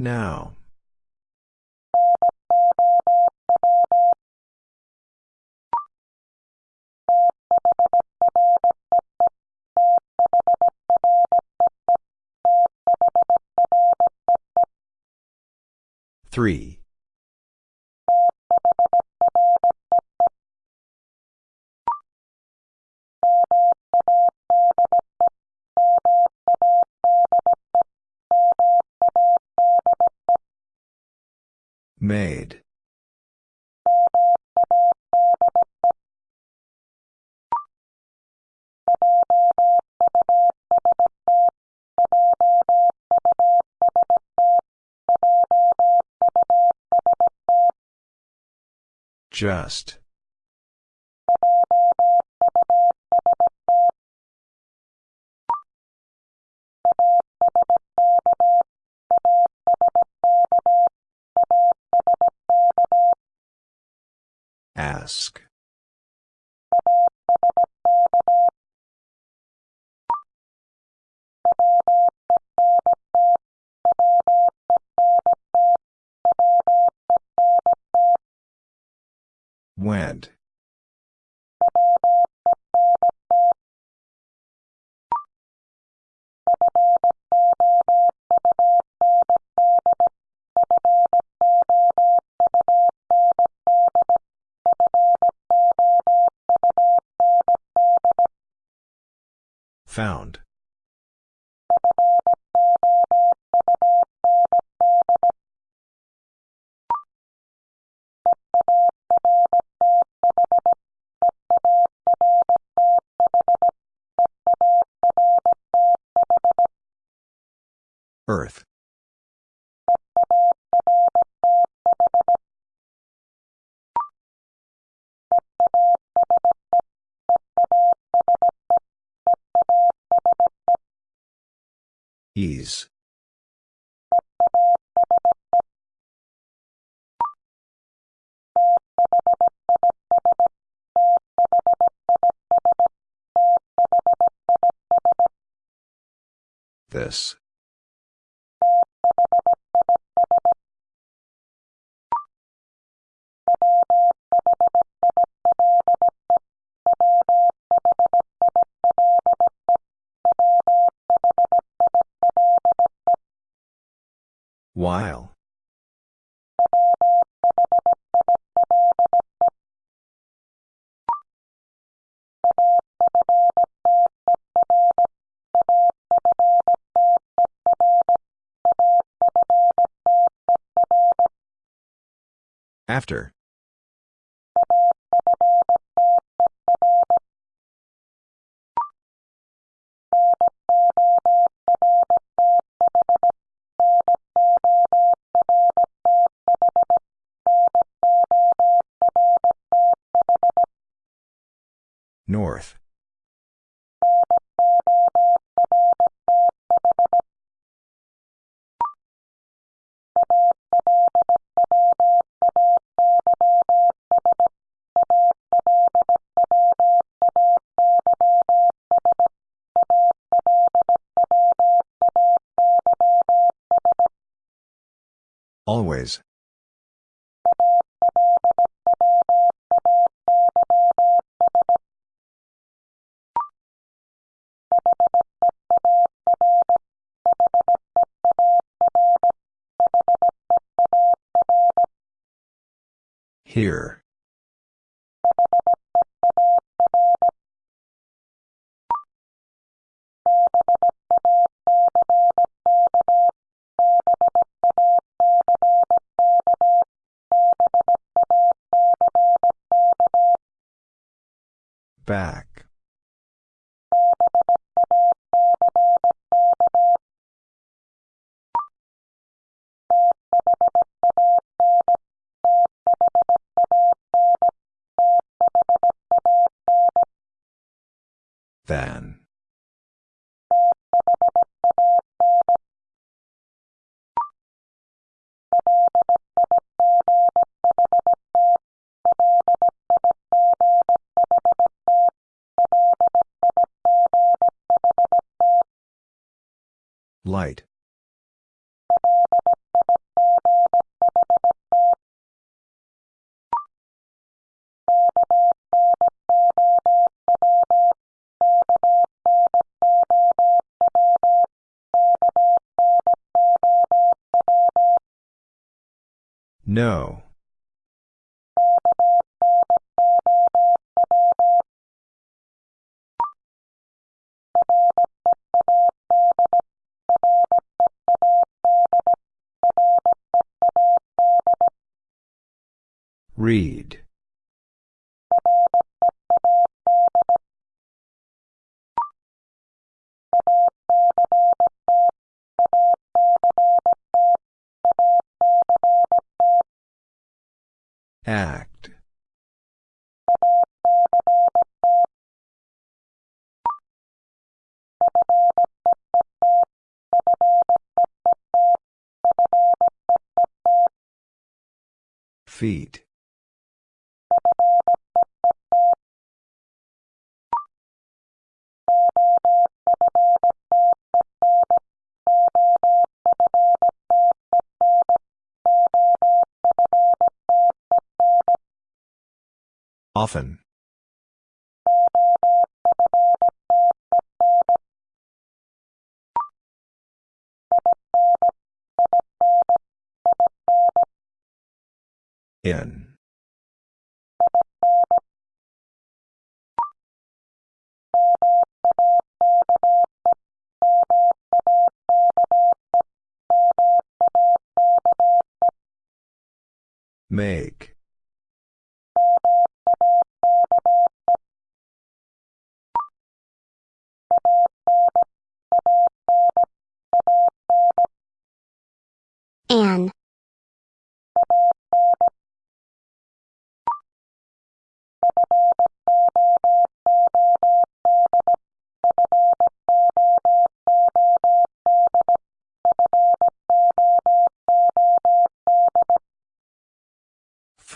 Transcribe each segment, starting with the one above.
Now. Three. Just. Ask. Went. Found. This. While. After. Here. Back. Than. Light. No. Read. Feet. Often. In. Make.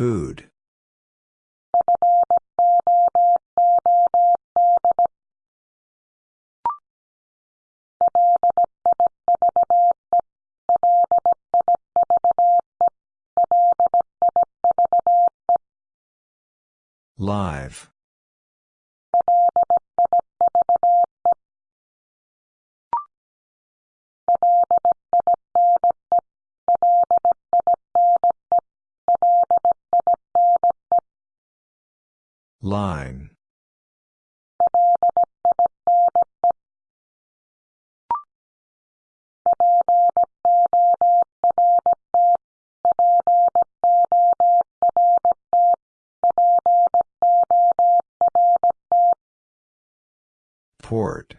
Food. Live. Line. Port.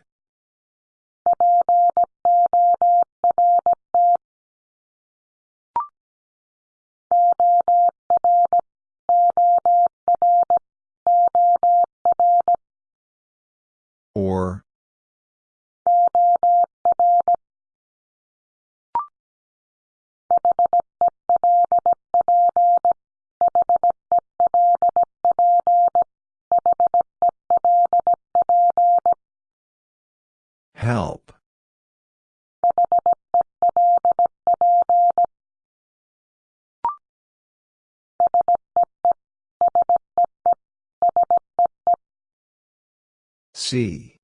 See.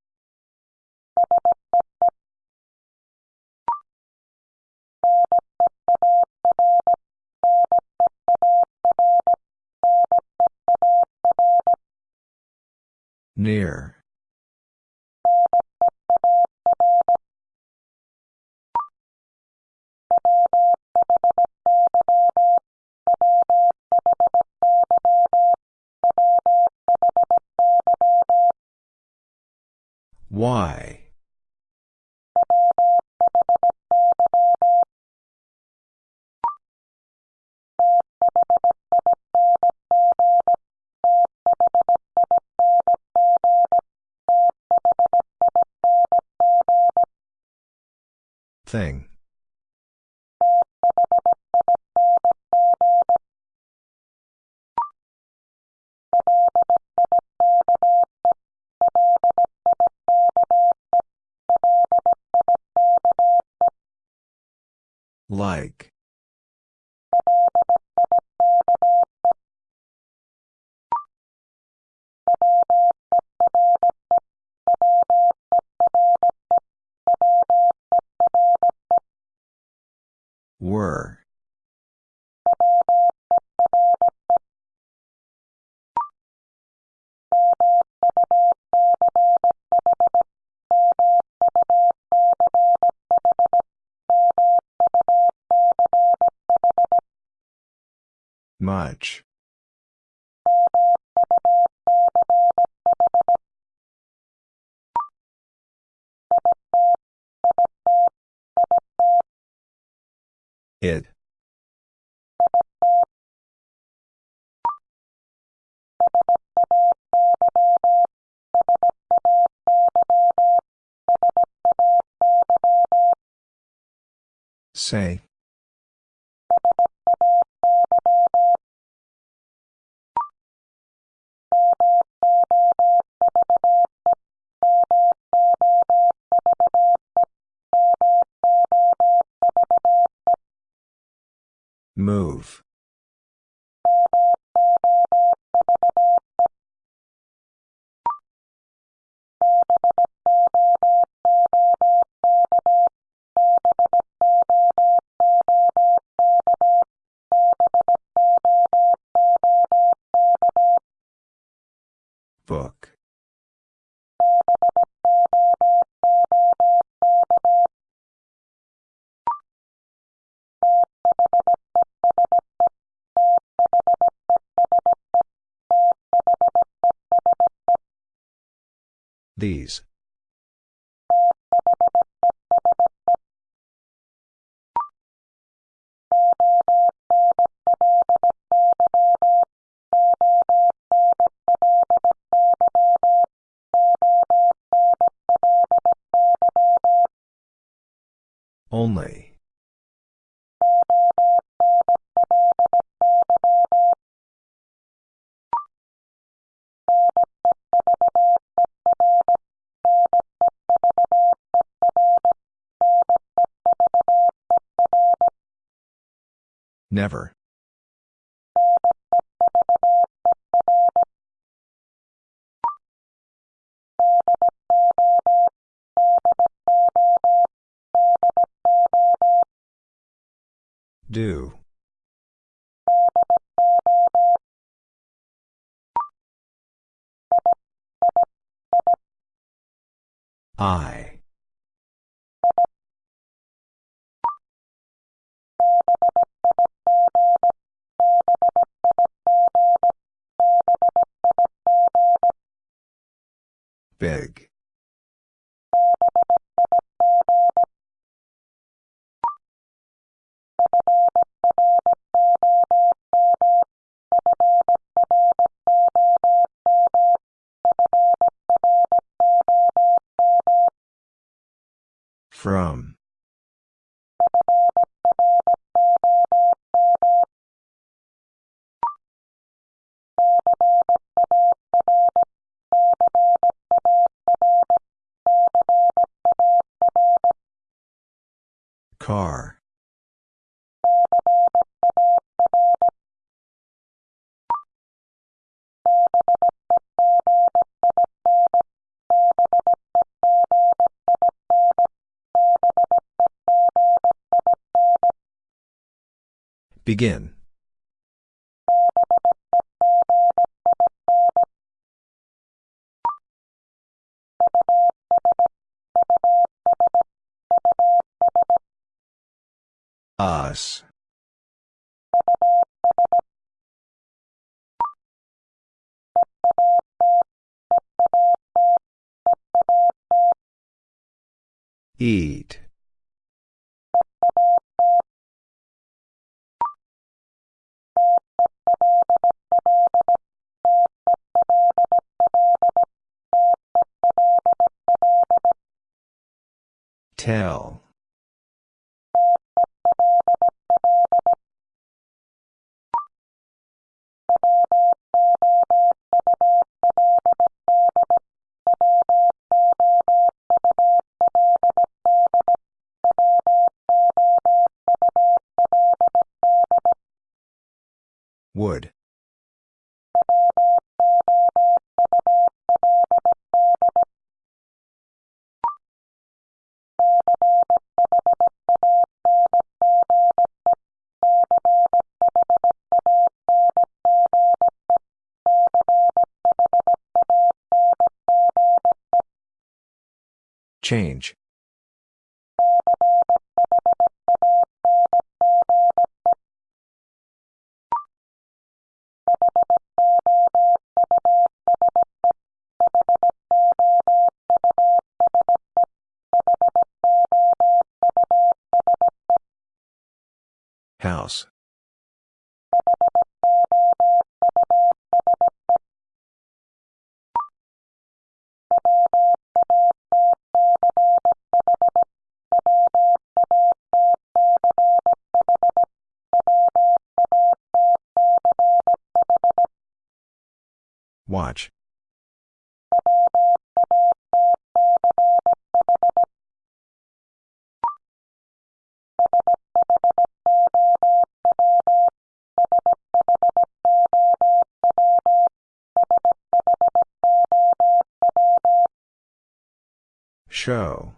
Near. Why? Thing. Much. It. Say. Move. These. Never. Do. I. Big. From. Begin. Us. Eat. Watch. Show.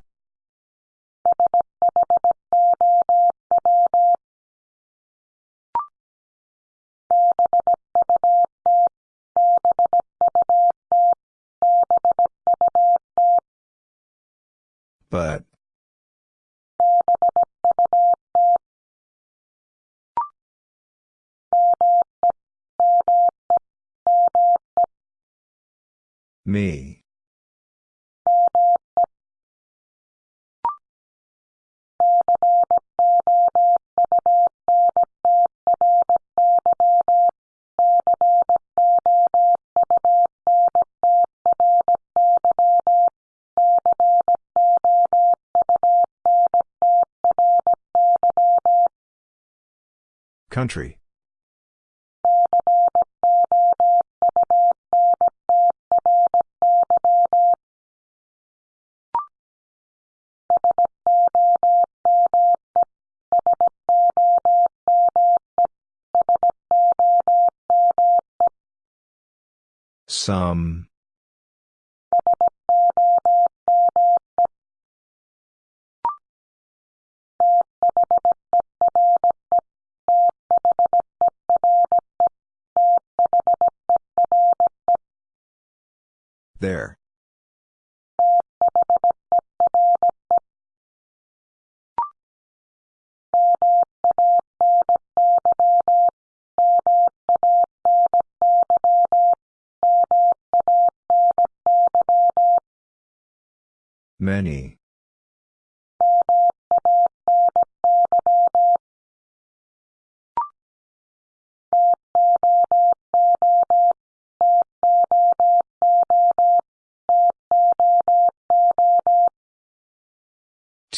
But. Me. Country. Some. There.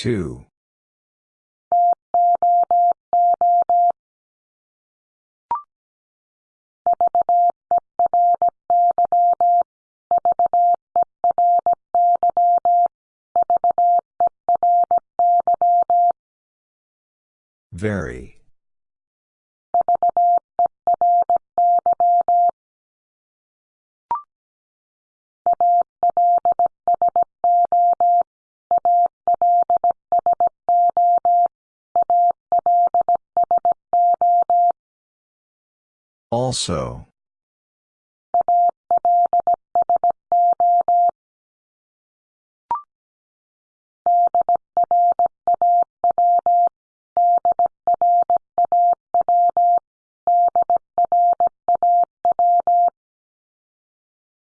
Two. Very. Also.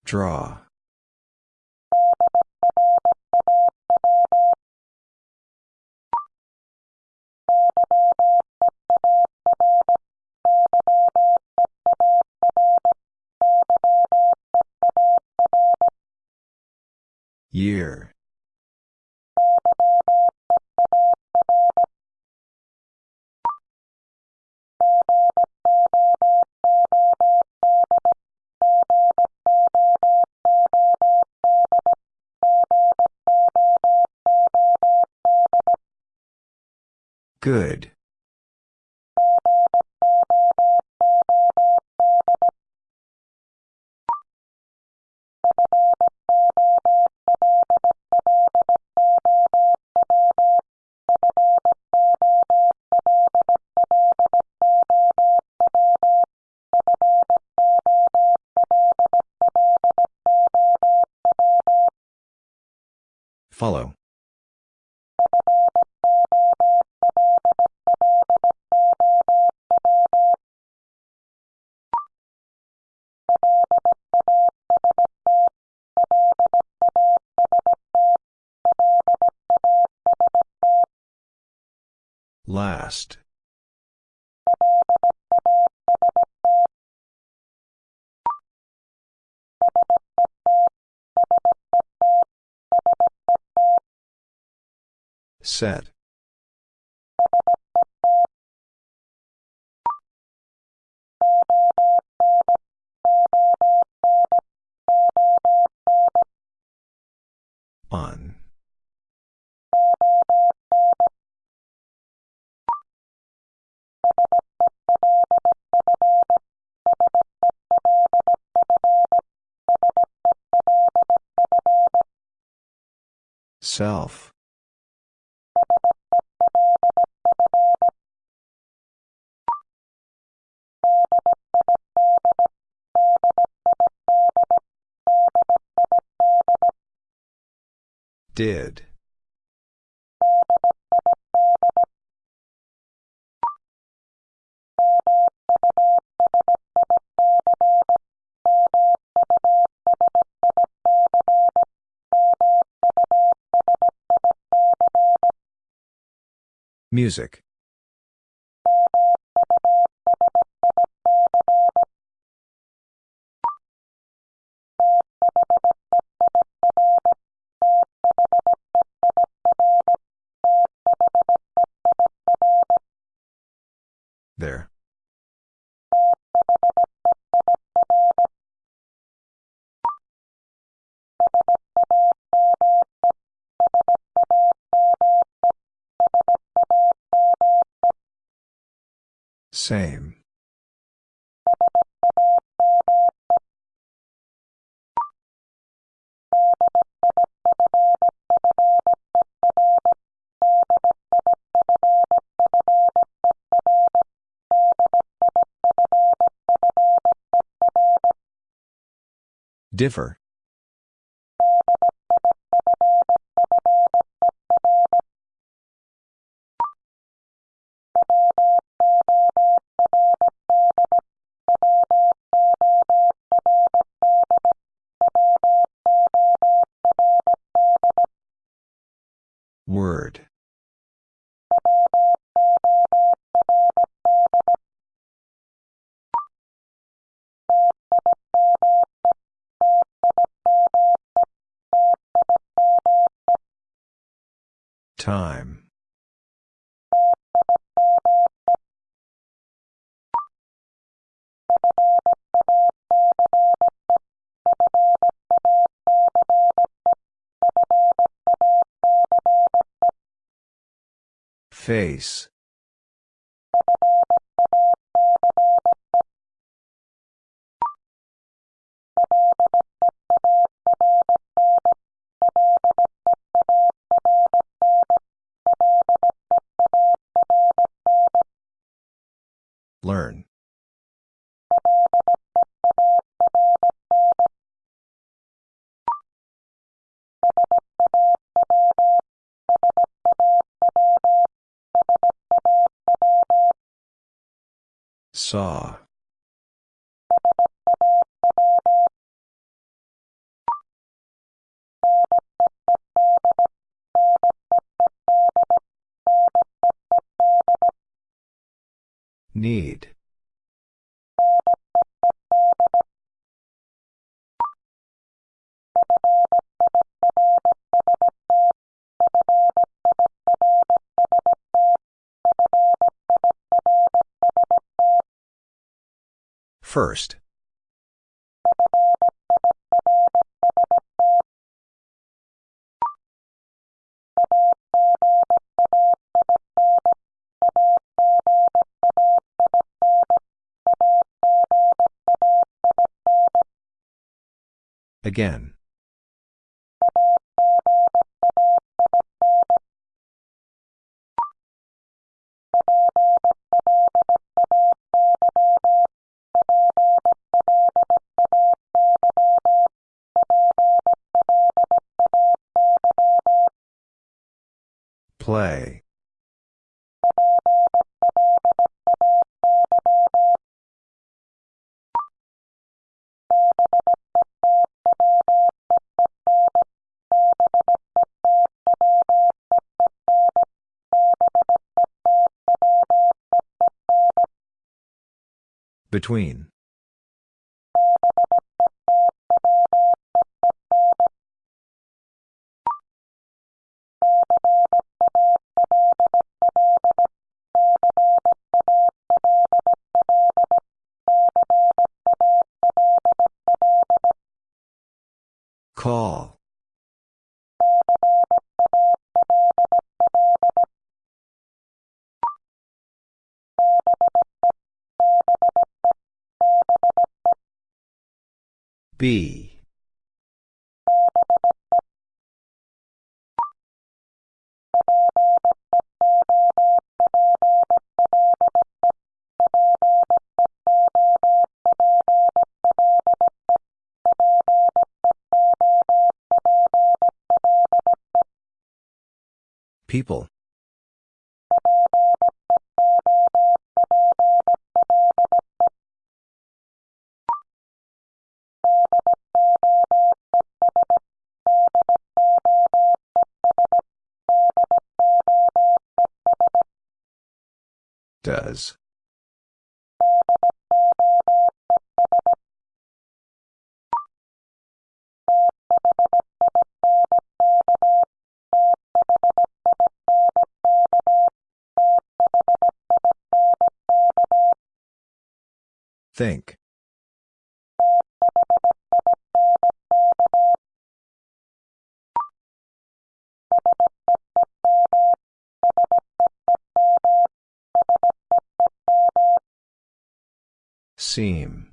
Draw. Year. Good. Set. On. Self. Did. Music. Same. Differ. Time. Face. Saw. Need. First. Again. Play. Between. B. People. Does. Think. Seam.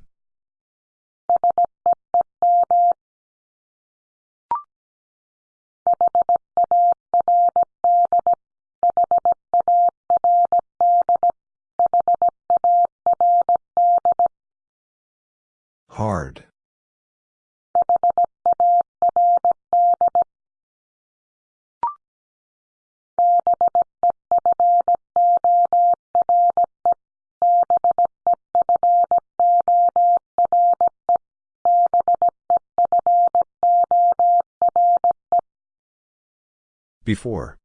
Before.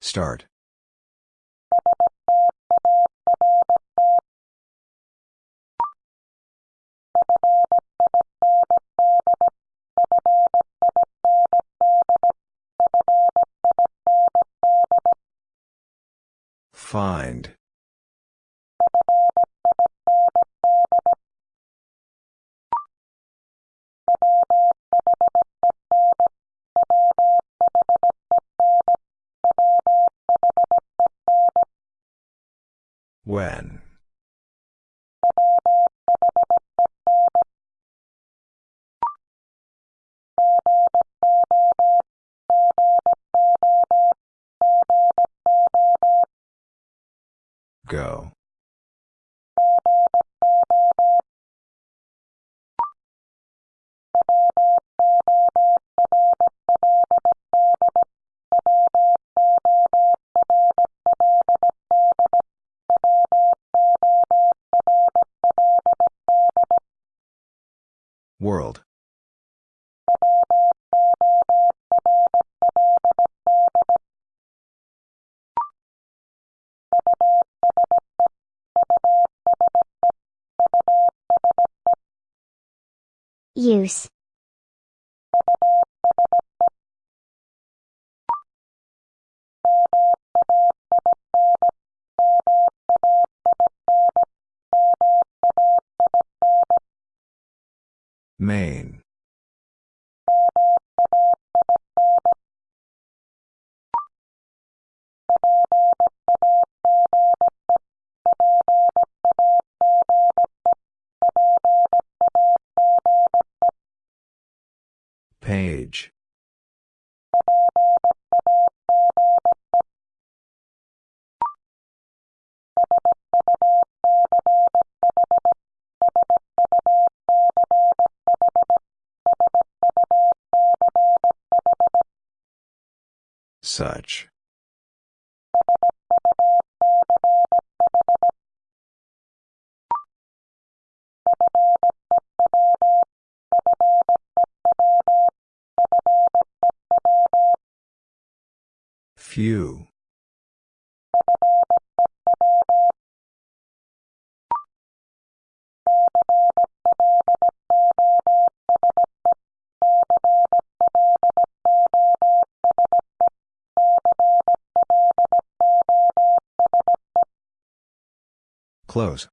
Start. Find. World. Use. Such. Few. Close.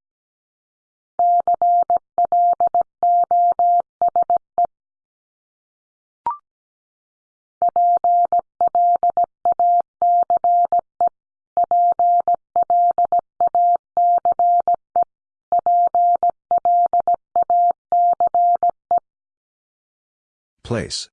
Place.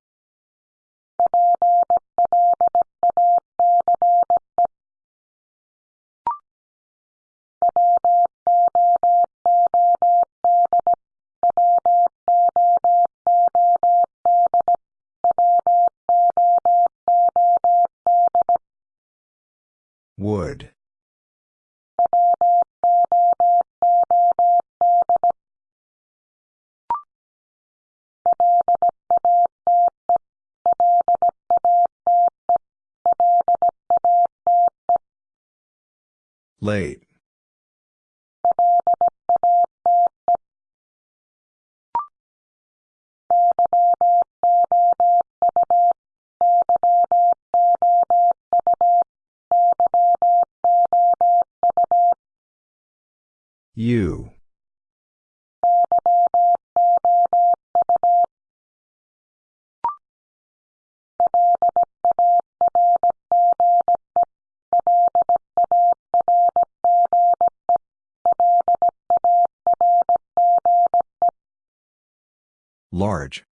Late. You. Large.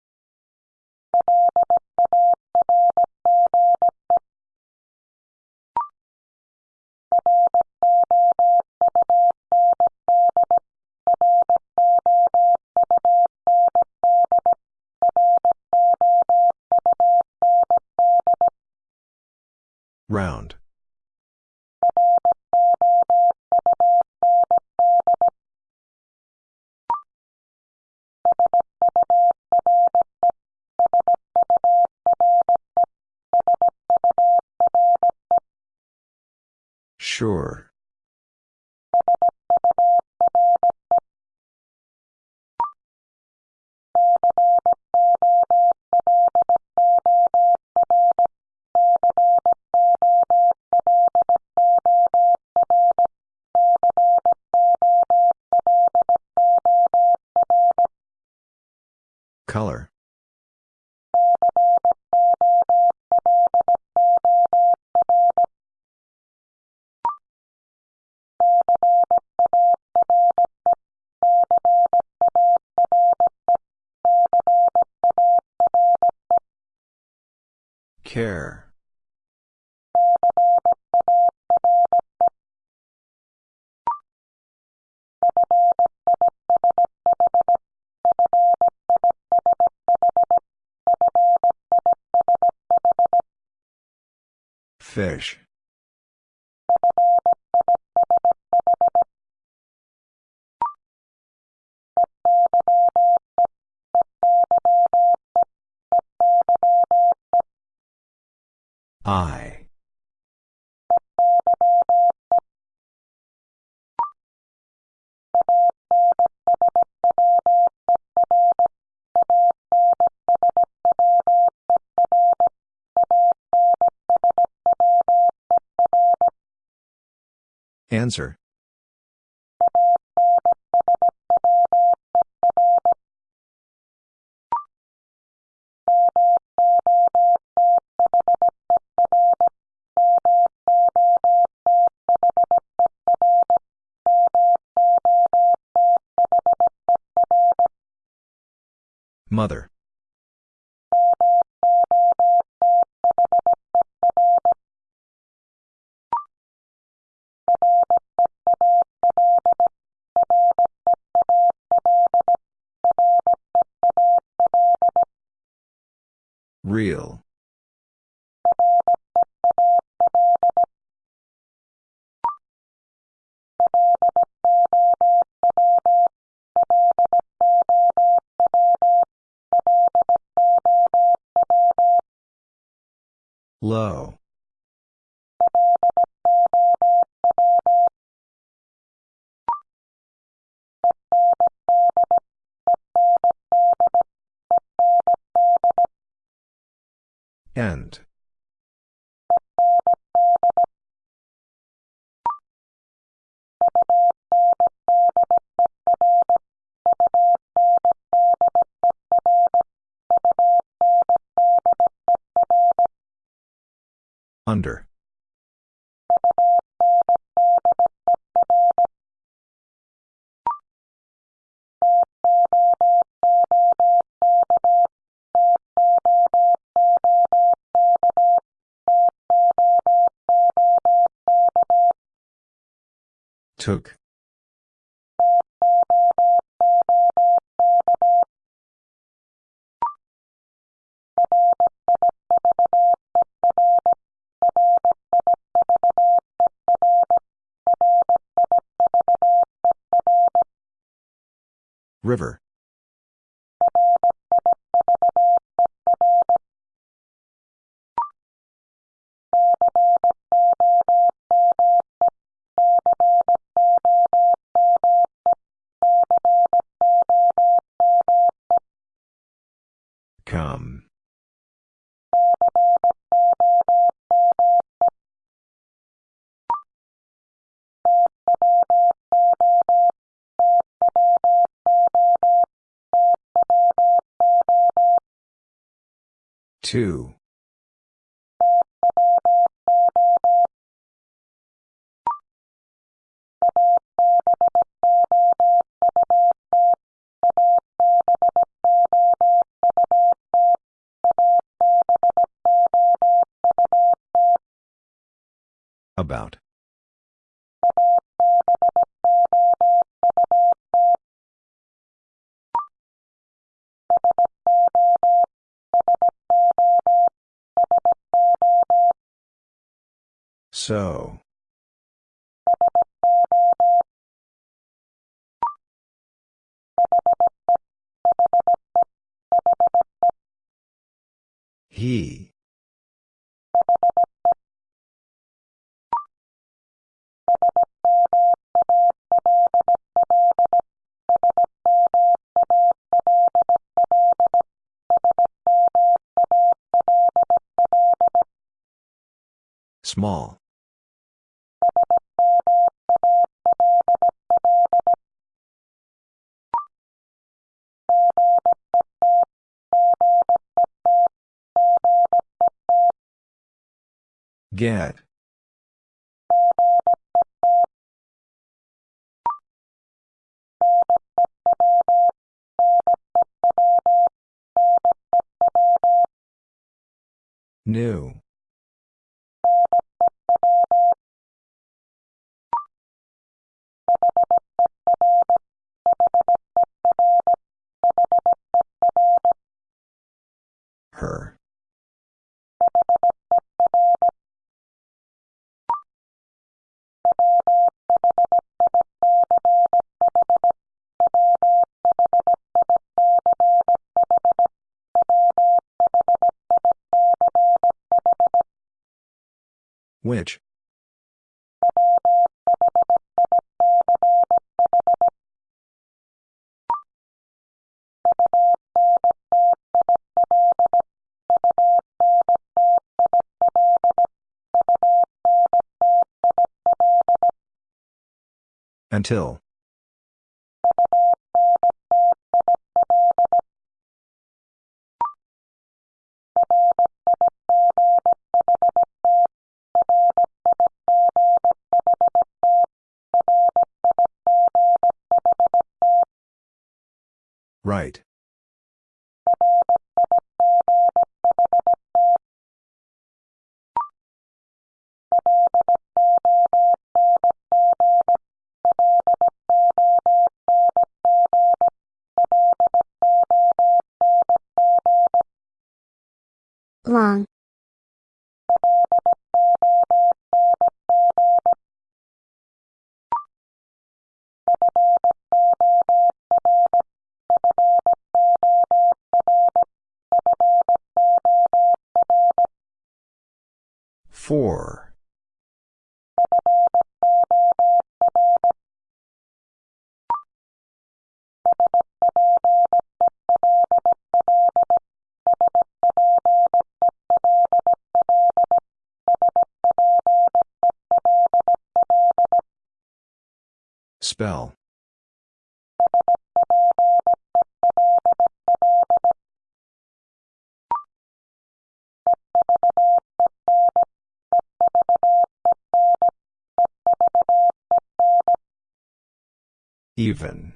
Fish. Answer. Mother. Low. Took. River. Two. About. So. He. Small. Get. New. Which? Until. Right. Spell. Even.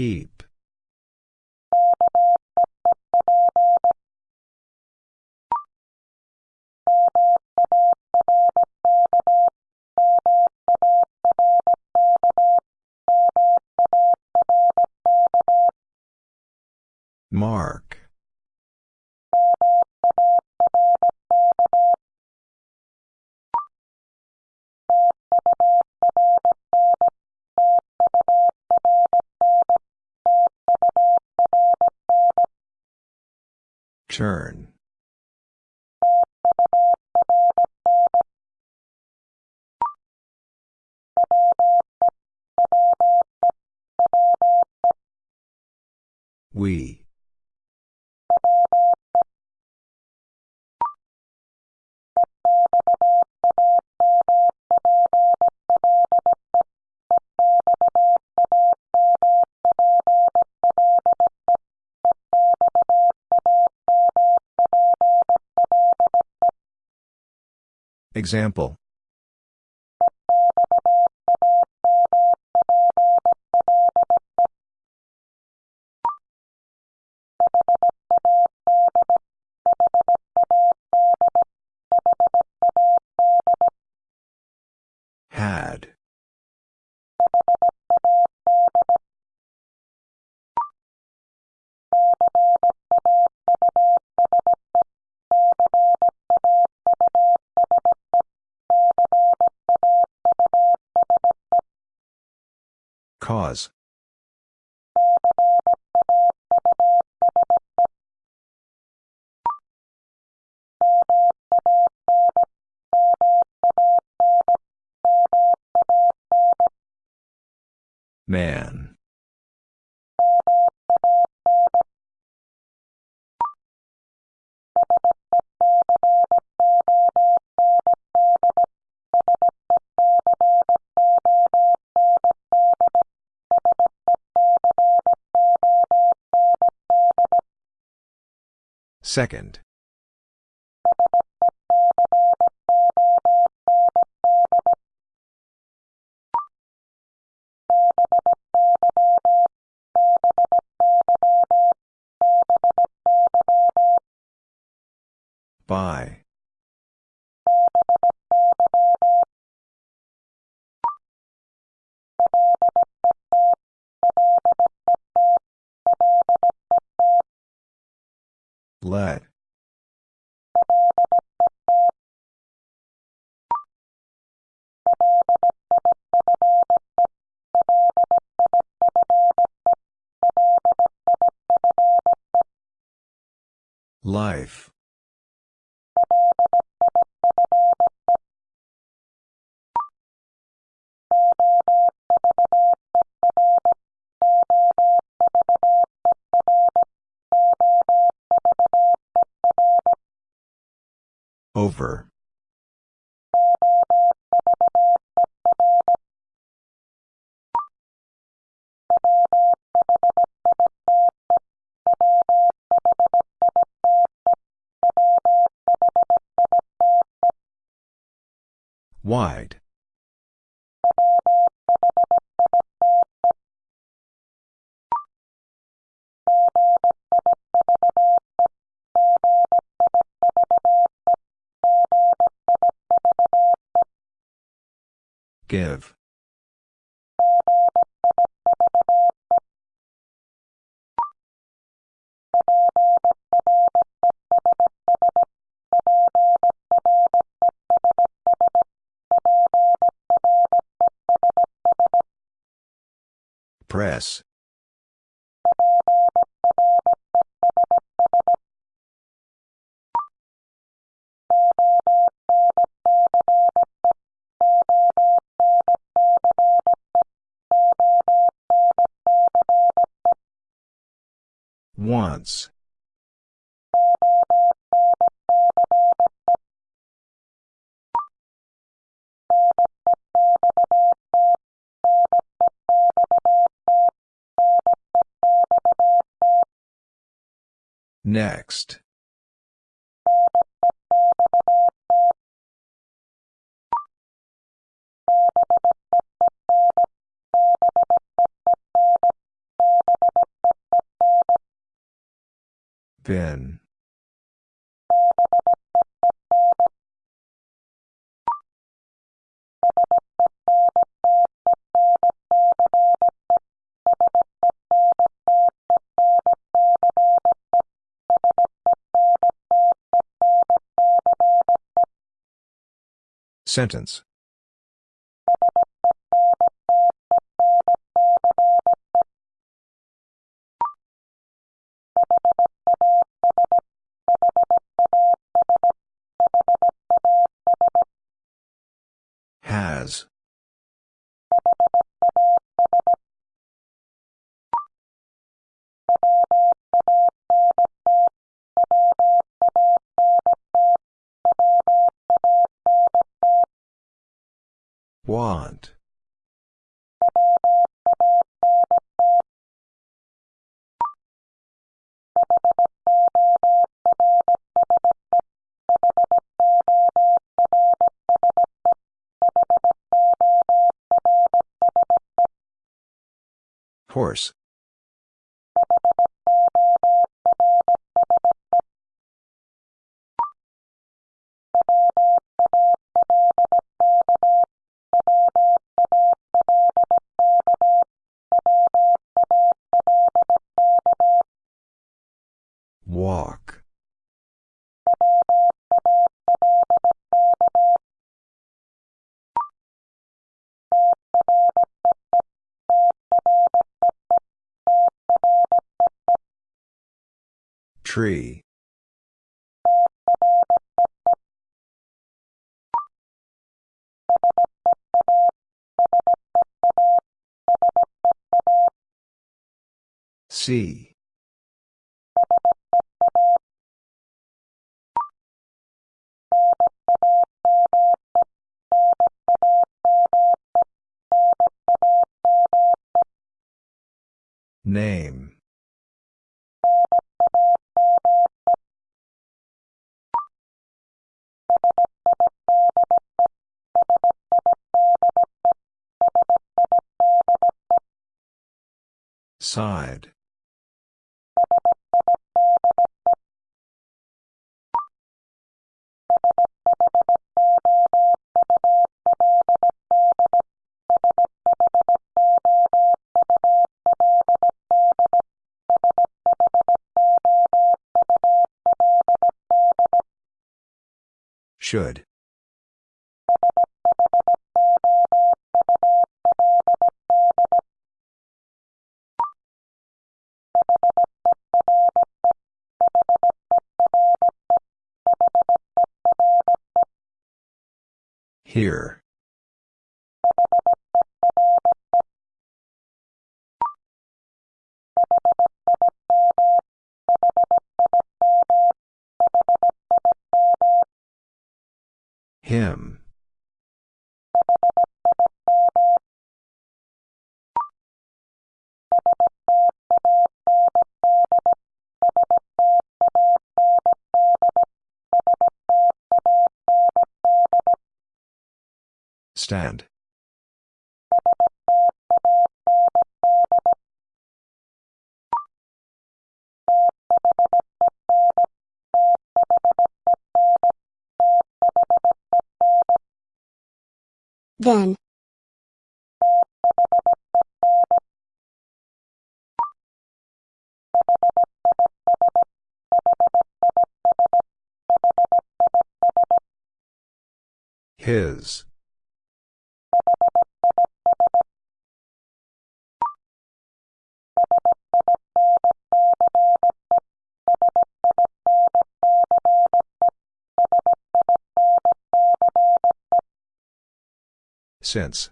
Keep. Turn. Example. Man. Second. Life. Over. Give. Press. Once. Next. Sentence. Walk. Tree. See. Name. Side. Should. Here. Stand. Then. His. Since.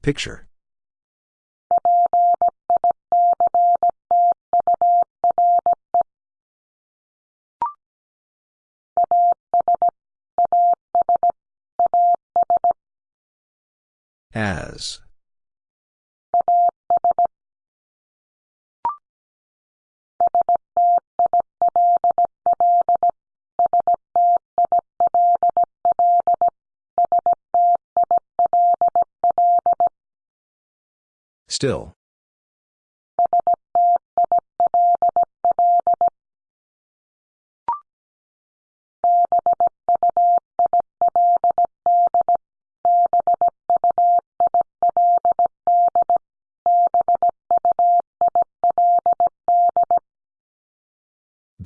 Picture As. Still.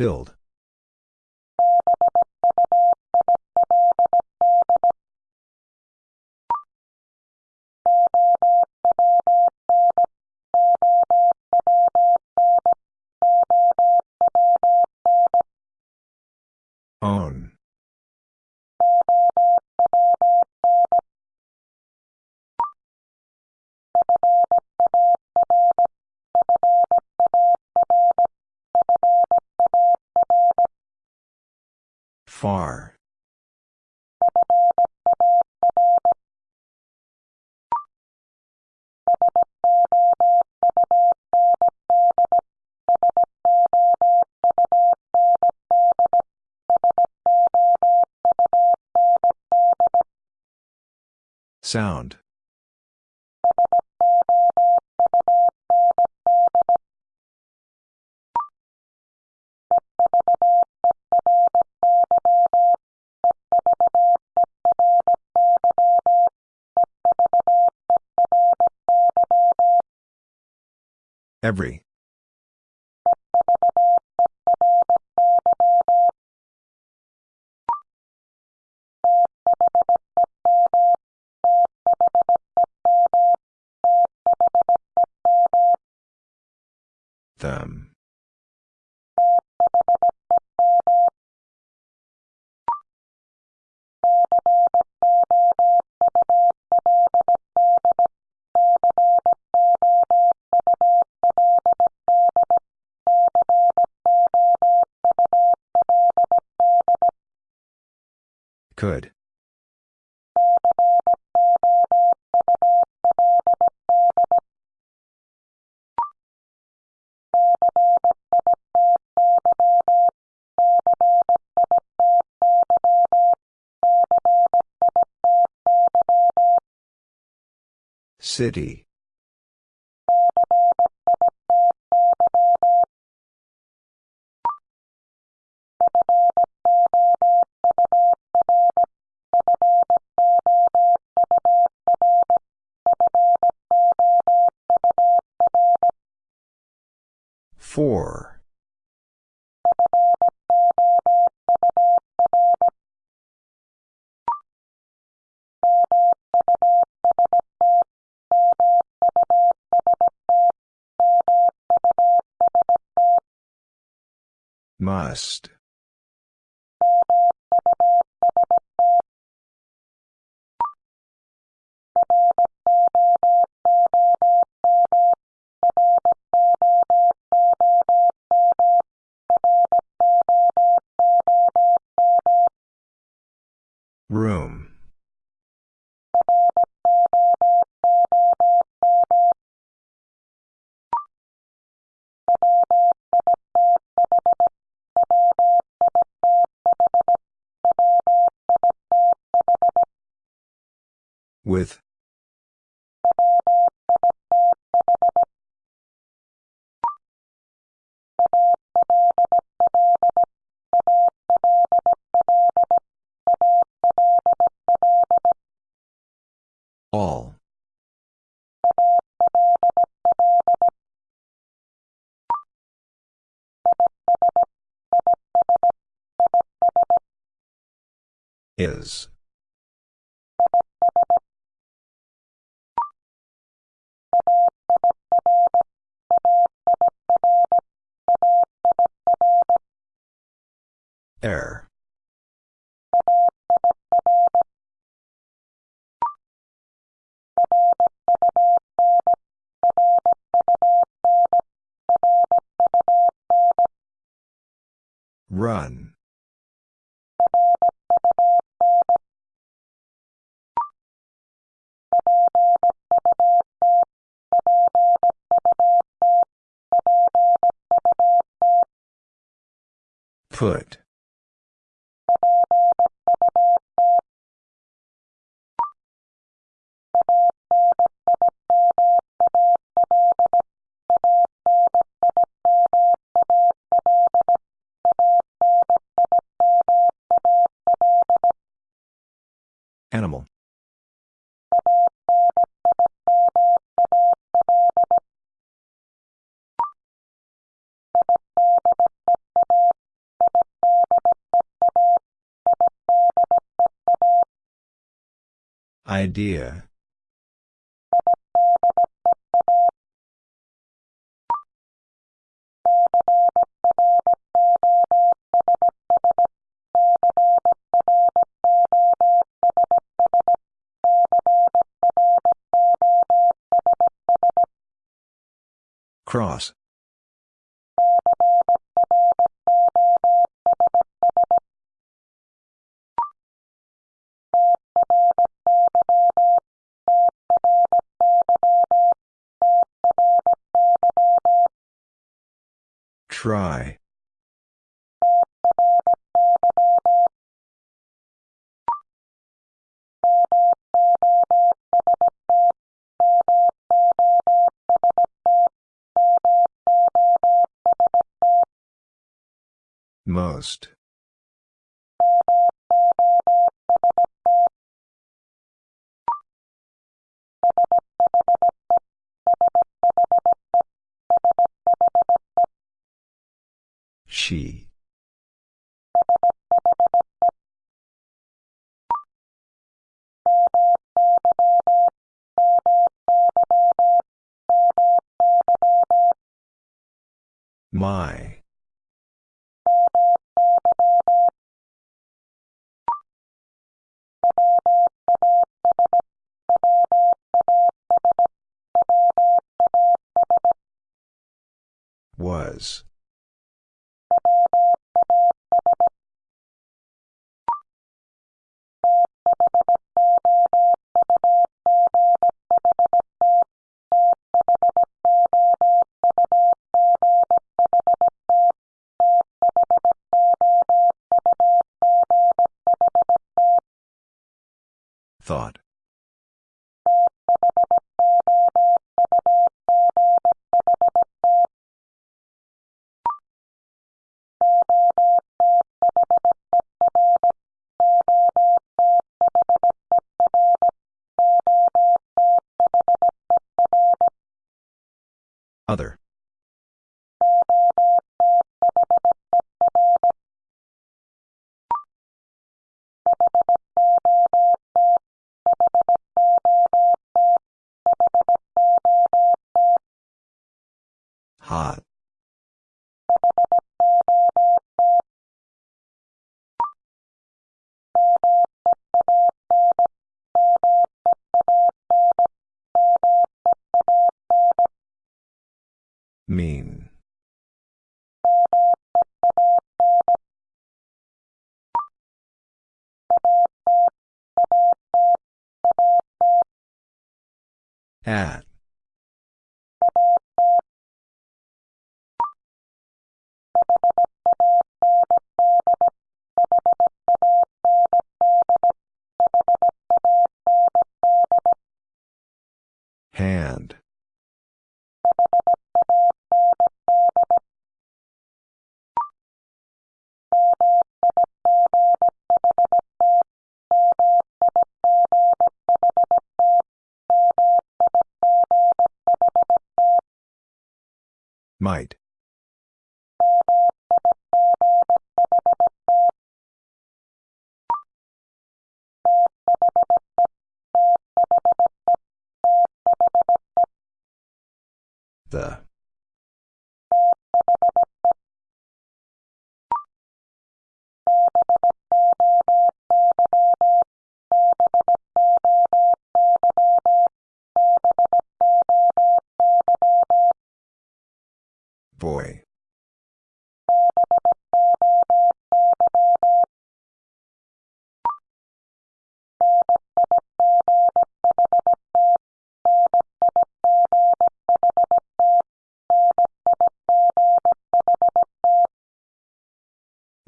Build. Sound. Every. Them. Could. City. Must. Is. Air. Run. Put. Idea. Cross. Try. Most. My. Was. Thought. Might.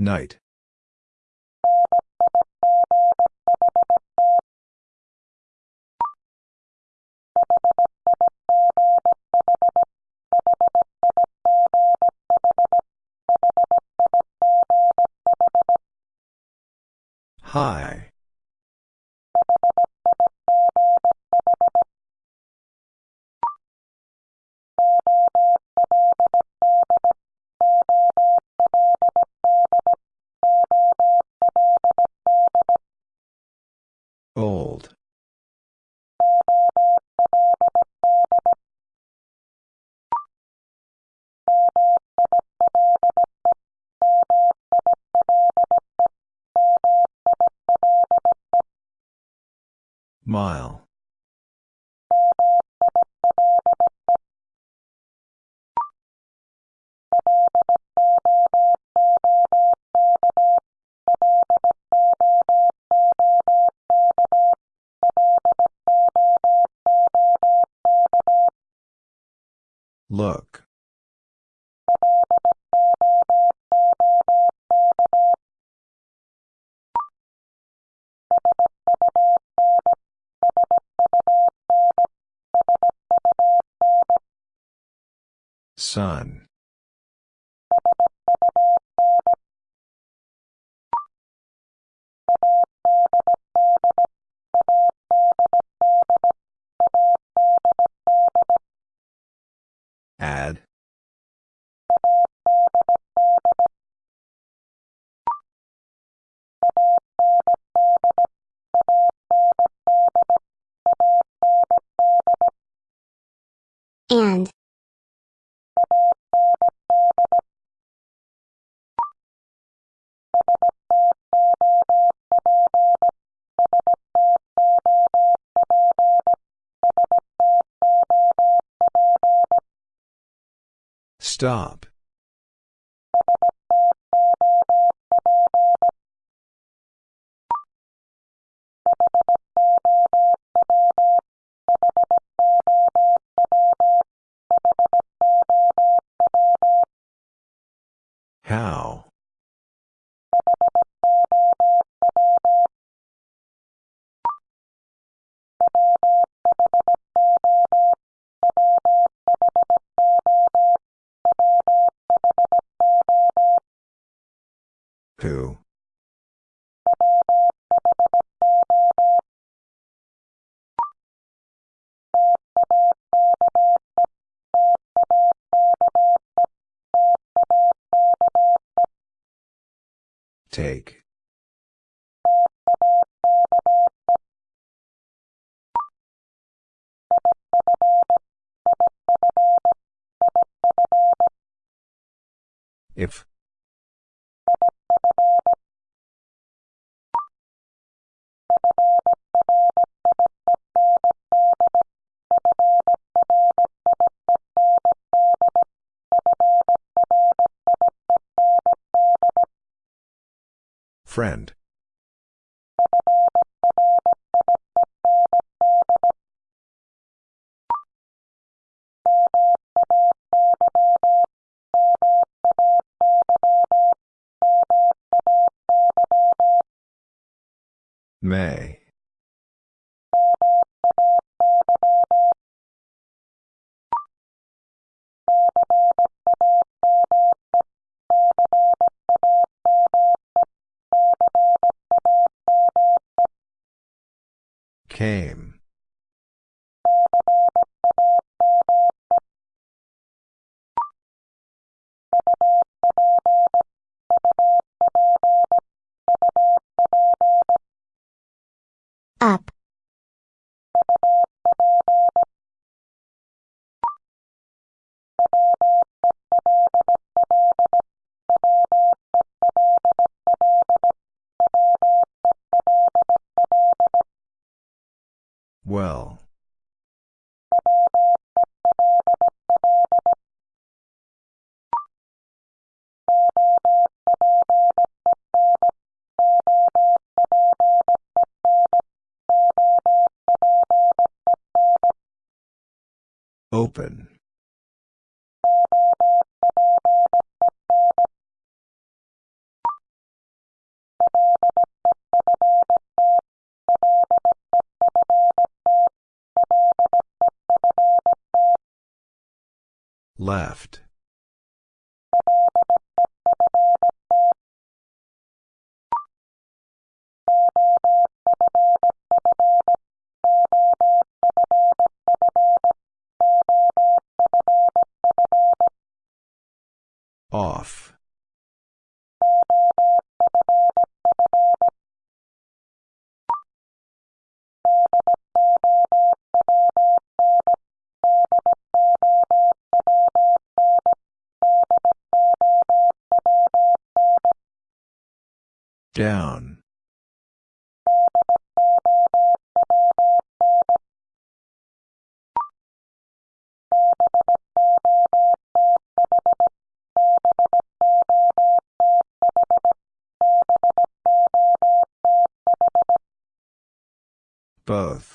Night. High. Sun. Stop. Who? Take. If. Friend. Off. Down. Both.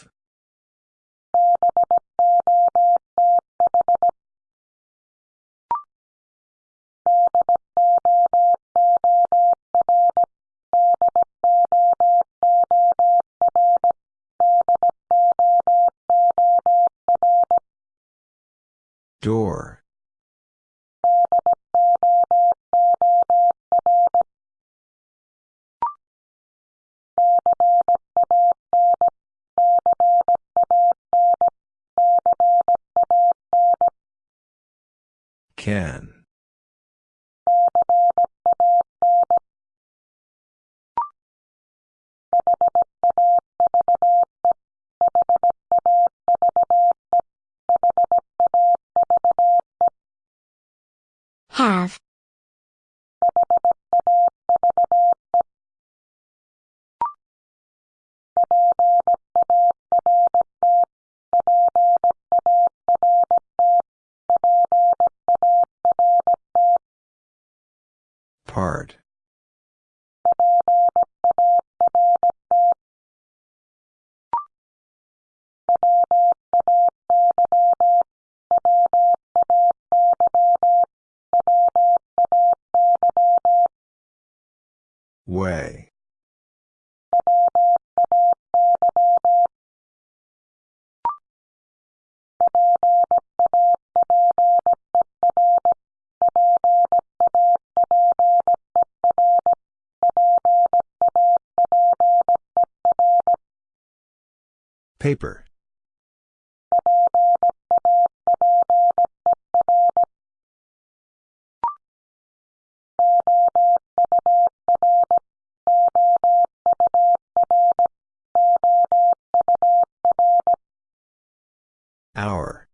Hour.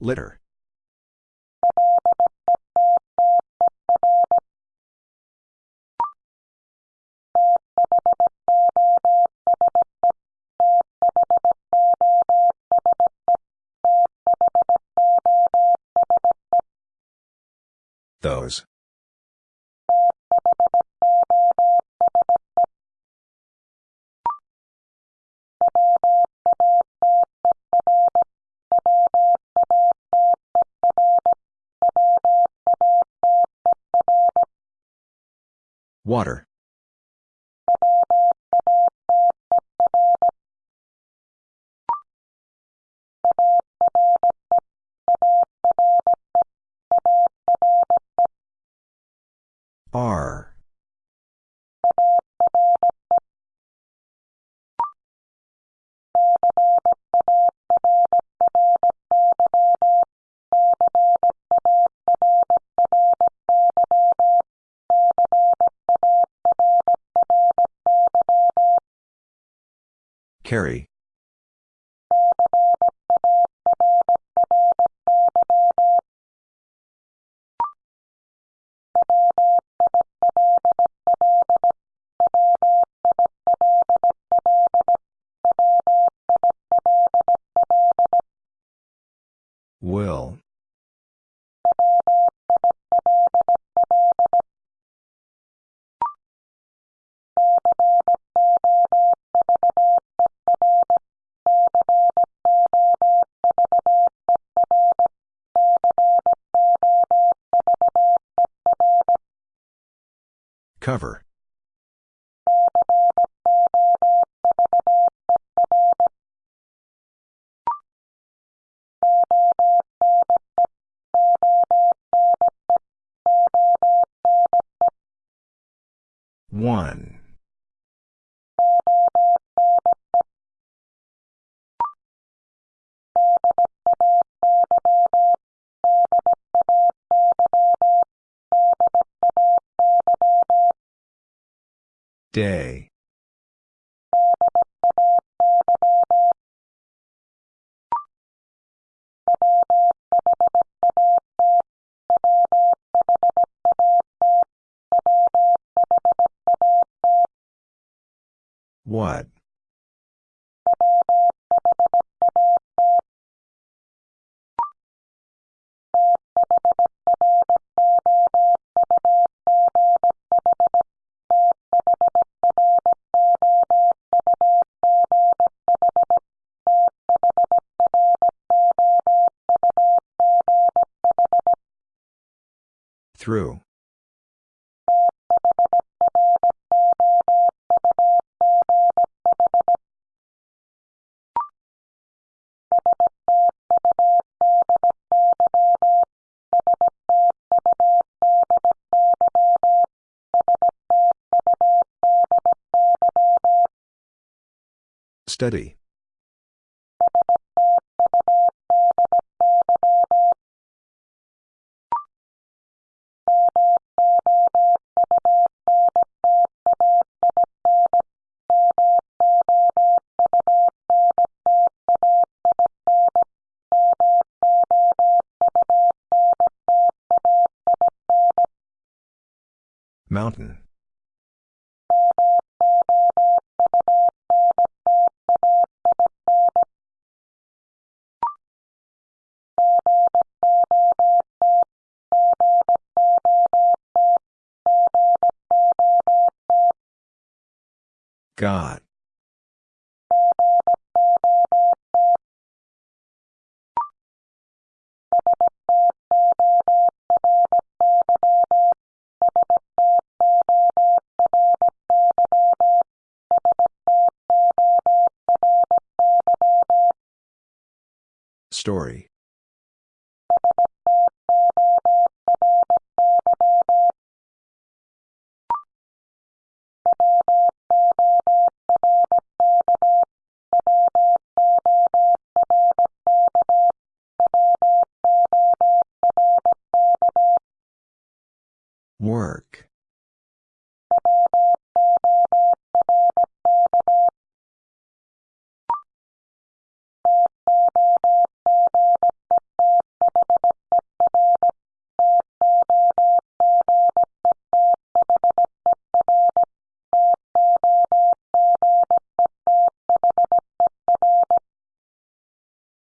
Litter. Water. Day. What? Through. Study. God.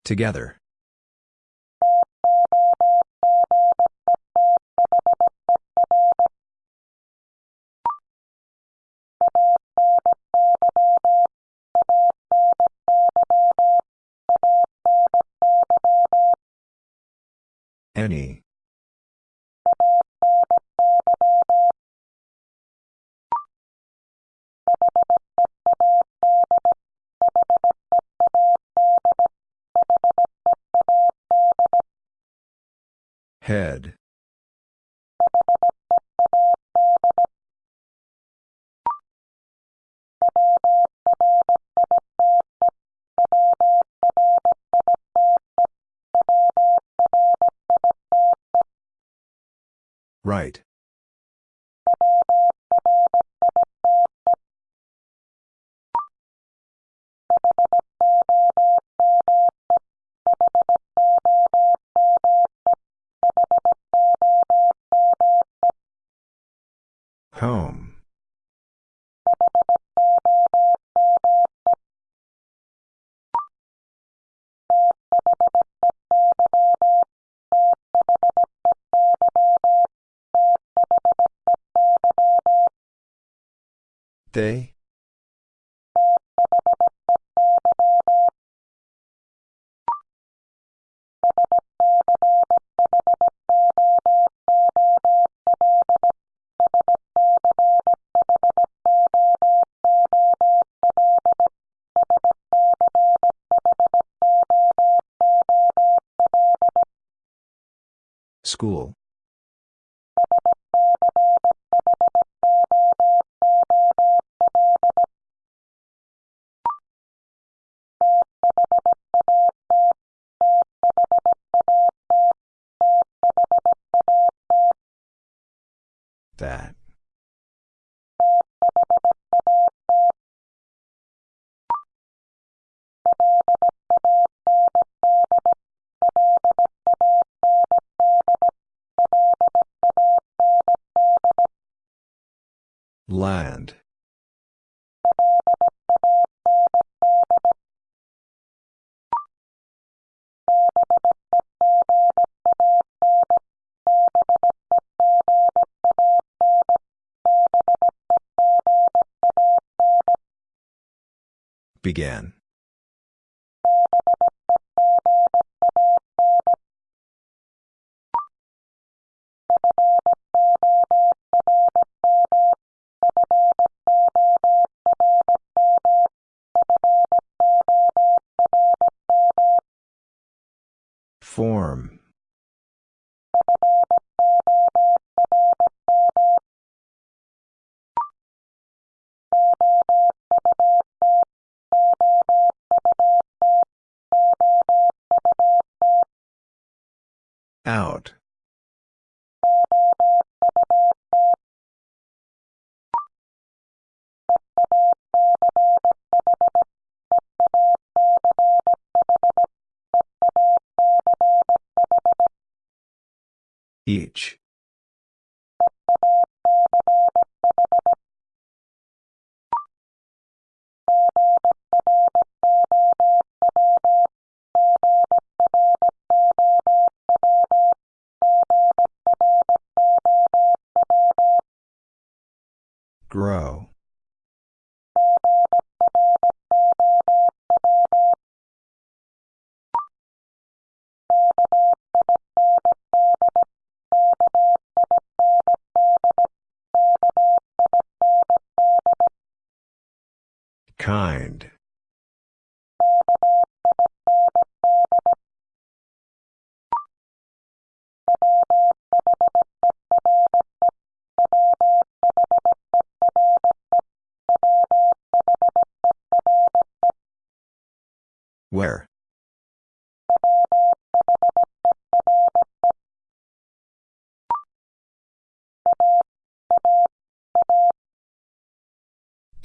Together. They? Land. Began.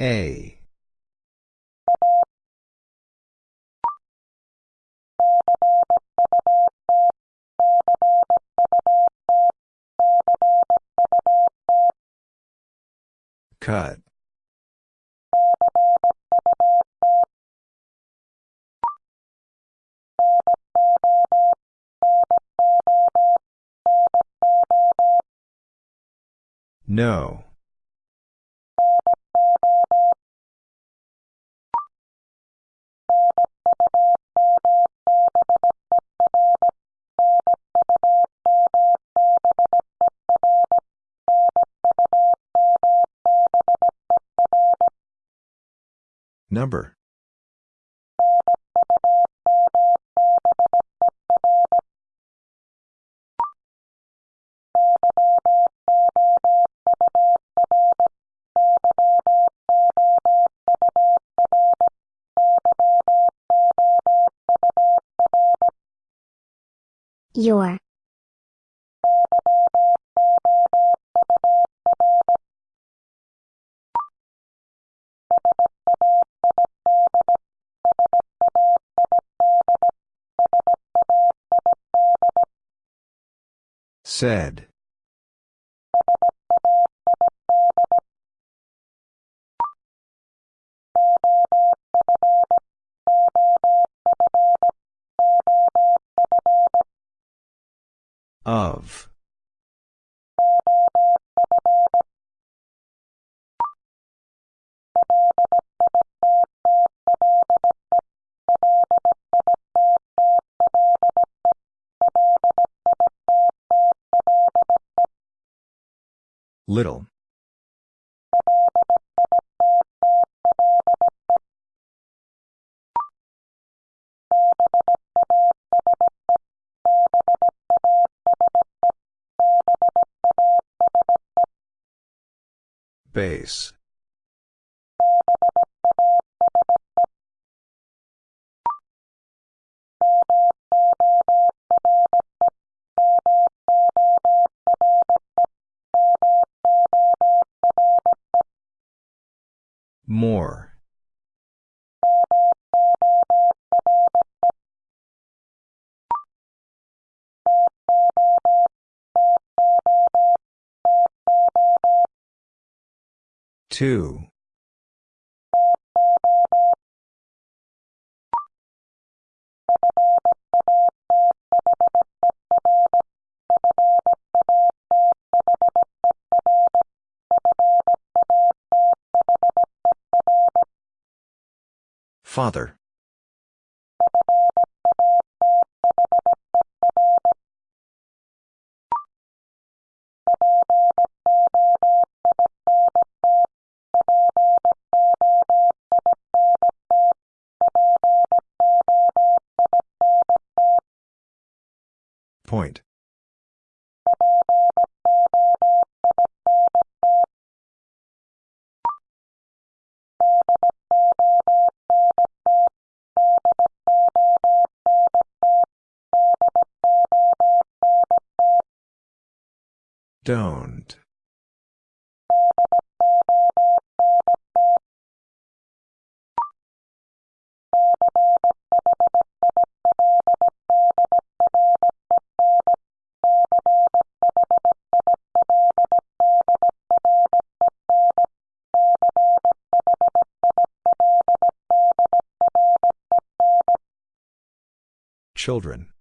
A. Cut. No. Number. Your. Said. Of. Little. Base. More. Two. Father. Point. Don't. Children.